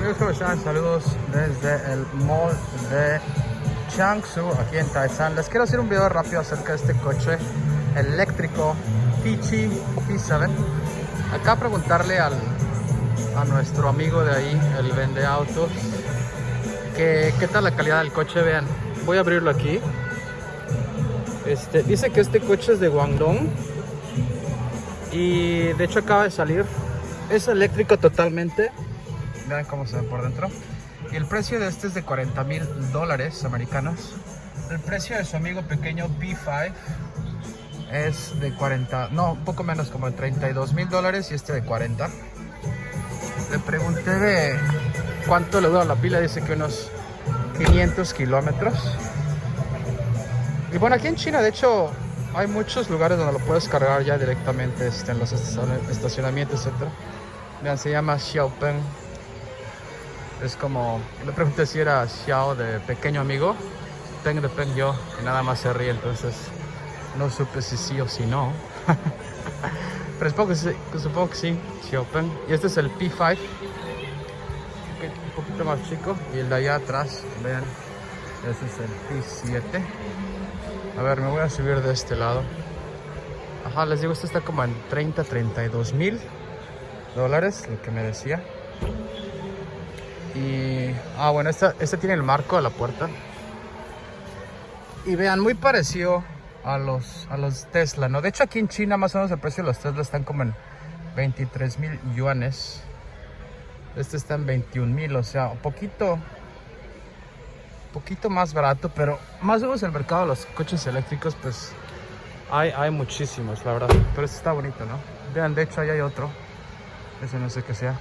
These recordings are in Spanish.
Amigos, ¿cómo? Saludos desde el mall de Jiangsu, aquí en Taizan. Les quiero hacer un video rápido acerca de este coche eléctrico Tichi P7. Acá preguntarle al, a nuestro amigo de ahí, el vende autos, que, qué tal la calidad del coche. Vean, voy a abrirlo aquí. Este, dice que este coche es de Guangdong y de hecho acaba de salir. Es eléctrico totalmente. Vean cómo se ve por dentro. Y el precio de este es de 40 mil dólares americanos. El precio de su amigo pequeño B5 es de 40, no, poco menos, como de 32 mil dólares y este de 40. Le pregunté de cuánto le dura la pila, dice que unos 500 kilómetros. Y bueno, aquí en China, de hecho, hay muchos lugares donde lo puedes cargar ya directamente este, en los estacionamientos, etc. Vean, se llama Xiaopeng. Es como, le pregunté si era Xiao de pequeño amigo. Peng de Peng yo, y nada más se ríe, entonces no supe si sí o si no. Pero supongo que sí, supongo que sí, Xiaopeng. Y este es el P5. Un poquito más chico. Y el de allá atrás, vean, ese es el P7. A ver, me voy a subir de este lado. Ajá, les digo, este está como en 30, 32 mil dólares, lo que me decía. Y, ah, bueno, esta, este tiene el marco de la puerta. Y vean, muy parecido a los, a los Tesla, ¿no? De hecho, aquí en China más o menos el precio de los Tesla están como en 23 mil yuanes. Este está en 21 mil, o sea, un poquito, poquito más barato, pero más o menos el mercado de los coches eléctricos, pues hay, hay muchísimos, la verdad. Pero este está bonito, ¿no? Vean, de hecho, ahí hay otro. Ese no sé qué sea.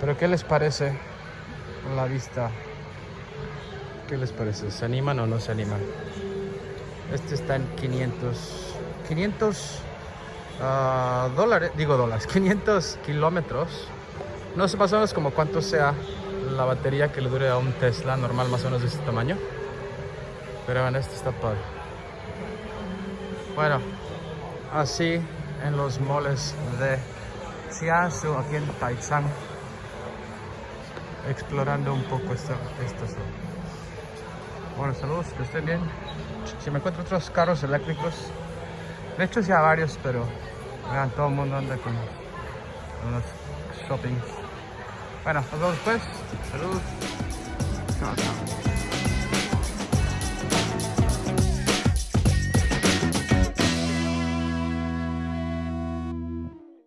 Pero ¿qué les parece la vista? ¿Qué les parece? ¿Se animan o no se animan? Este está en 500, 500 uh, dólares, digo dólares, 500 kilómetros. No sé más o menos como cuánto sea la batería que le dure a un Tesla normal, más o menos de este tamaño. Pero bueno, este está padre. Bueno, así en los moles de Jiangsu, aquí en Taizang explorando un poco esta, esta zona. Bueno, saludos, que estén bien. Si me encuentro otros carros eléctricos, de hecho ya varios, pero vean, todo el mundo anda con unos shoppings. Bueno, nos vemos después. Saludos. Chao.